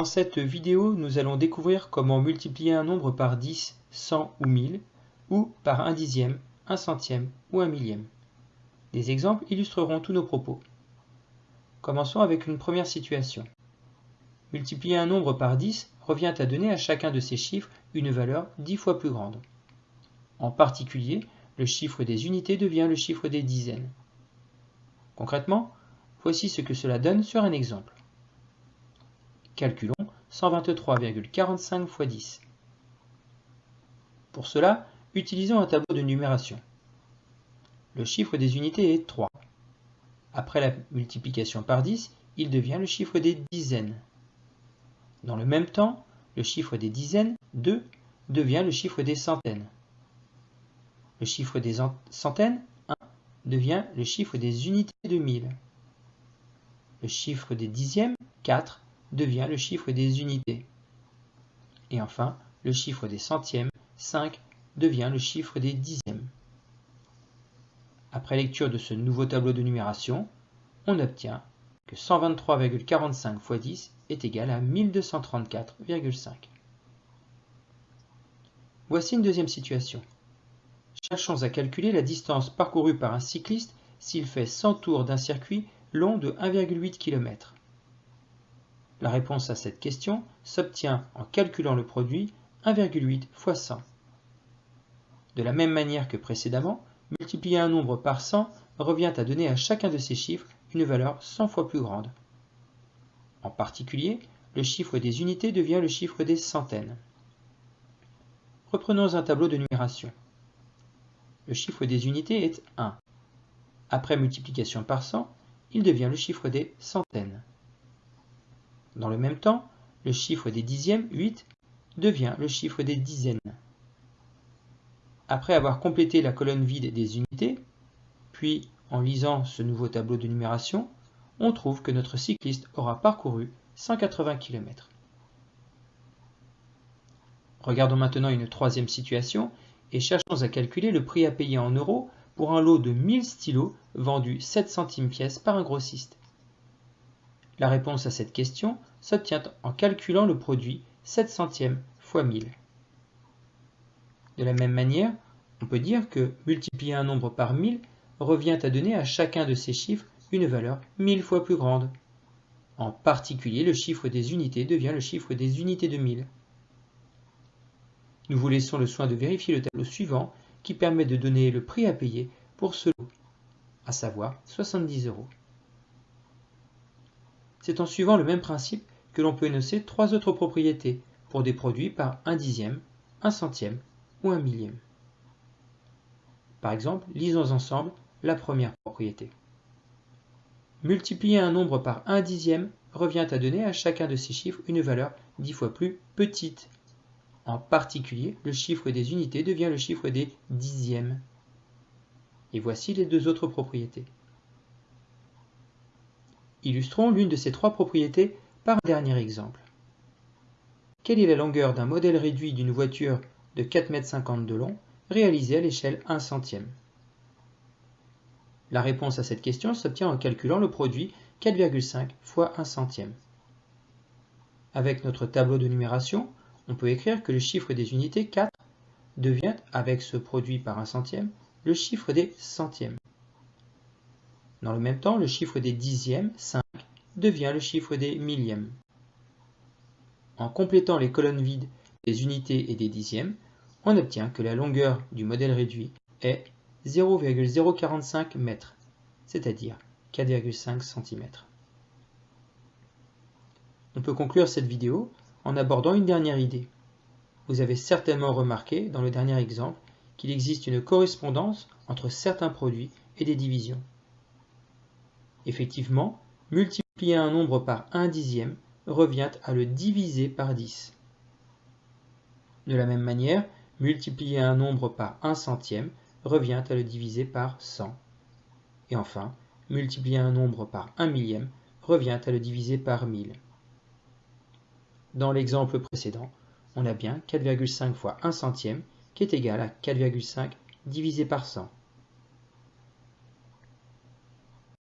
Dans cette vidéo, nous allons découvrir comment multiplier un nombre par 10, 100 ou 1000, ou par un dixième, un centième ou un millième. Des exemples illustreront tous nos propos. Commençons avec une première situation. Multiplier un nombre par 10 revient à donner à chacun de ces chiffres une valeur 10 fois plus grande. En particulier, le chiffre des unités devient le chiffre des dizaines. Concrètement, voici ce que cela donne sur un exemple. Calculons 123,45 x 10. Pour cela, utilisons un tableau de numération. Le chiffre des unités est 3. Après la multiplication par 10, il devient le chiffre des dizaines. Dans le même temps, le chiffre des dizaines, 2, devient le chiffre des centaines. Le chiffre des centaines, 1, devient le chiffre des unités de 1000. Le chiffre des dixièmes, 4, devient le chiffre des unités. Et enfin, le chiffre des centièmes, 5, devient le chiffre des dixièmes. Après lecture de ce nouveau tableau de numération, on obtient que 123,45 x 10 est égal à 1234,5. Voici une deuxième situation. Cherchons à calculer la distance parcourue par un cycliste s'il fait 100 tours d'un circuit long de 1,8 km. La réponse à cette question s'obtient en calculant le produit 1,8 x 100. De la même manière que précédemment, multiplier un nombre par 100 revient à donner à chacun de ces chiffres une valeur 100 fois plus grande. En particulier, le chiffre des unités devient le chiffre des centaines. Reprenons un tableau de numération. Le chiffre des unités est 1. Après multiplication par 100, il devient le chiffre des centaines. Dans le même temps, le chiffre des dixièmes, 8, devient le chiffre des dizaines. Après avoir complété la colonne vide des unités, puis en lisant ce nouveau tableau de numération, on trouve que notre cycliste aura parcouru 180 km. Regardons maintenant une troisième situation et cherchons à calculer le prix à payer en euros pour un lot de 1000 stylos vendus 7 centimes pièce par un grossiste. La réponse à cette question s'obtient en calculant le produit 7 centièmes fois 1000. De la même manière, on peut dire que multiplier un nombre par 1000 revient à donner à chacun de ces chiffres une valeur 1000 fois plus grande. En particulier, le chiffre des unités devient le chiffre des unités de 1000. Nous vous laissons le soin de vérifier le tableau suivant qui permet de donner le prix à payer pour ce lot, à savoir 70 euros. C'est en suivant le même principe que l'on peut énoncer trois autres propriétés pour des produits par un dixième, un centième ou un millième. Par exemple, lisons ensemble la première propriété. Multiplier un nombre par un dixième revient à donner à chacun de ces chiffres une valeur dix fois plus petite. En particulier, le chiffre des unités devient le chiffre des dixièmes. Et voici les deux autres propriétés. Illustrons l'une de ces trois propriétés par un dernier exemple. Quelle est la longueur d'un modèle réduit d'une voiture de 4,50 m de long réalisé à l'échelle 1 centième? La réponse à cette question s'obtient en calculant le produit 4,5 fois 1 centième. Avec notre tableau de numération, on peut écrire que le chiffre des unités 4 devient, avec ce produit par 1 centième, le chiffre des centièmes. Dans le même temps, le chiffre des dixièmes, 5, devient le chiffre des millièmes. En complétant les colonnes vides des unités et des dixièmes, on obtient que la longueur du modèle réduit est 0,045 m, c'est-à-dire 4,5 cm. On peut conclure cette vidéo en abordant une dernière idée. Vous avez certainement remarqué dans le dernier exemple qu'il existe une correspondance entre certains produits et des divisions. Effectivement, multiplier un nombre par un dixième revient à le diviser par 10. De la même manière, multiplier un nombre par un centième revient à le diviser par 100. Et enfin, multiplier un nombre par un millième revient à le diviser par 1000. Dans l'exemple précédent, on a bien 4,5 fois 1 centième qui est égal à 4,5 divisé par 100.